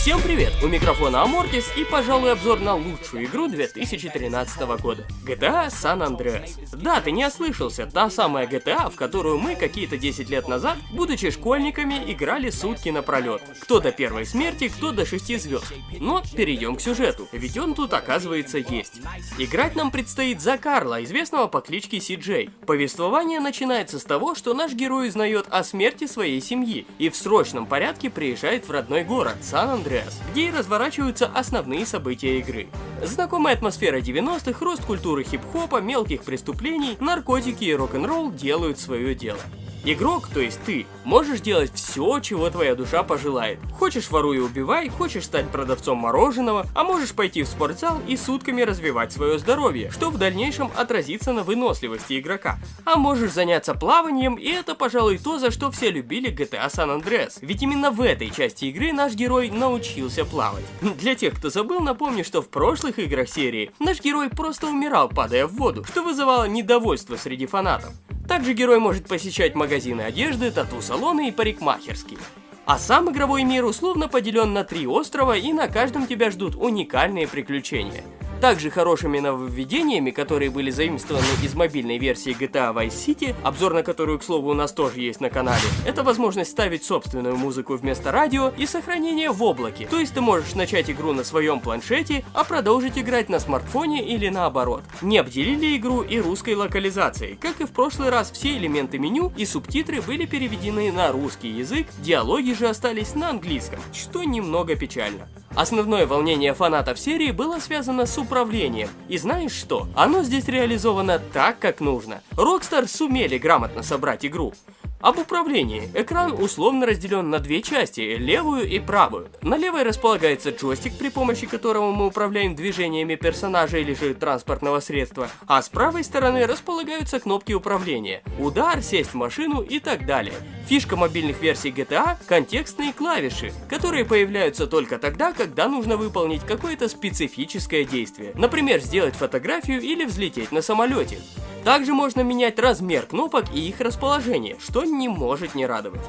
Всем привет! У микрофона Амортис и, пожалуй, обзор на лучшую игру 2013 года. GTA San Andreas. Да, ты не ослышался, та самая GTA, в которую мы какие-то 10 лет назад, будучи школьниками, играли сутки напролет. Кто до первой смерти, кто до 6 звезд. Но перейдем к сюжету, ведь он тут оказывается есть. Играть нам предстоит за Карла, известного по кличке Си-Джей. Повествование начинается с того, что наш герой узнает о смерти своей семьи и в срочном порядке приезжает в родной город Сан-Андреас Andreas, где и разворачиваются основные события игры. Знакомая атмосфера 90-х, рост культуры хип-хопа, мелких преступлений, наркотики и рок-н-ролл делают свое дело. Игрок, то есть ты, можешь делать все, чего твоя душа пожелает. Хочешь воруй и убивай, хочешь стать продавцом мороженого, а можешь пойти в спортзал и сутками развивать свое здоровье, что в дальнейшем отразится на выносливости игрока. А можешь заняться плаванием, и это, пожалуй, то, за что все любили GTA San Andreas. Ведь именно в этой части игры наш герой научился плавать. Для тех, кто забыл, напомню, что в прошлых играх серии наш герой просто умирал, падая в воду, что вызывало недовольство среди фанатов. Также герой может посещать магазины одежды, тату-салоны и парикмахерские. А сам игровой мир условно поделен на три острова и на каждом тебя ждут уникальные приключения – также хорошими нововведениями, которые были заимствованы из мобильной версии GTA Vice City, обзор на которую, к слову, у нас тоже есть на канале, это возможность ставить собственную музыку вместо радио и сохранение в облаке. То есть ты можешь начать игру на своем планшете, а продолжить играть на смартфоне или наоборот. Не обделили игру и русской локализацией. Как и в прошлый раз, все элементы меню и субтитры были переведены на русский язык, диалоги же остались на английском, что немного печально. Основное волнение фанатов серии было связано с управлением. И знаешь что? Оно здесь реализовано так, как нужно. Rockstar сумели грамотно собрать игру. Об управлении. Экран условно разделен на две части, левую и правую. На левой располагается джойстик, при помощи которого мы управляем движениями персонажа или же транспортного средства, а с правой стороны располагаются кнопки управления, удар, сесть в машину и так далее. Фишка мобильных версий GTA – контекстные клавиши, которые появляются только тогда, когда нужно выполнить какое-то специфическое действие. Например, сделать фотографию или взлететь на самолете. Также можно менять размер кнопок и их расположение, что не может не радовать.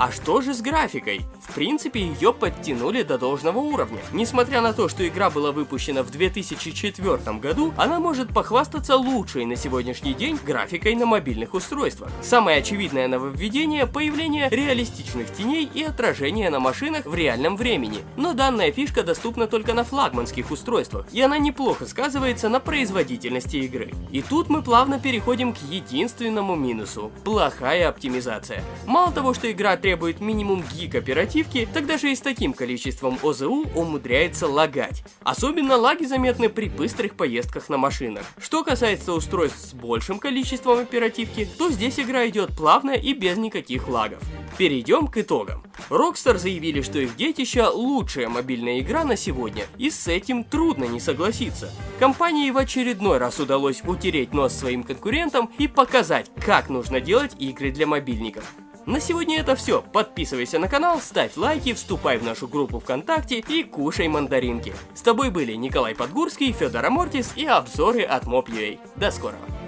А что же с графикой? В принципе, ее подтянули до должного уровня. Несмотря на то, что игра была выпущена в 2004 году, она может похвастаться лучшей на сегодняшний день графикой на мобильных устройствах. Самое очевидное нововведение – появление реалистичных теней и отражения на машинах в реальном времени. Но данная фишка доступна только на флагманских устройствах, и она неплохо сказывается на производительности игры. И тут мы плавно переходим к единственному минусу – плохая оптимизация. Мало того, что игра требует минимум гиг оперативки, тогда же и с таким количеством ОЗУ умудряется лагать. Особенно лаги заметны при быстрых поездках на машинах. Что касается устройств с большим количеством оперативки, то здесь игра идет плавно и без никаких лагов. Перейдем к итогам. Rockstar заявили, что их детище лучшая мобильная игра на сегодня, и с этим трудно не согласиться. Компании в очередной раз удалось утереть нос своим конкурентам и показать, как нужно делать игры для мобильников. На сегодня это все. Подписывайся на канал, ставь лайки, вступай в нашу группу ВКонтакте и кушай мандаринки. С тобой были Николай Подгурский, Федор Амортис и обзоры от Mob.ua. До скорого.